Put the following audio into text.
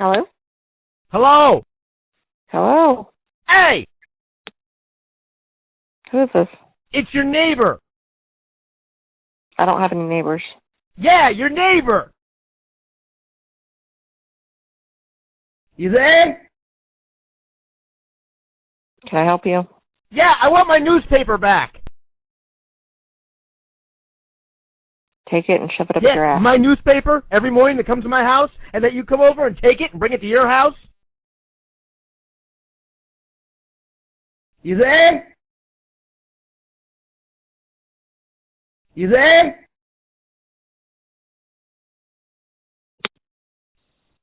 Hello? Hello? Hello? Hey! Who is this? It's your neighbor. I don't have any neighbors. Yeah, your neighbor. You there? Can I help you? Yeah, I want my newspaper back. Take it and shove it up your ass. my newspaper every morning that comes to my house, and that you come over and take it and bring it to your house. You there? You there?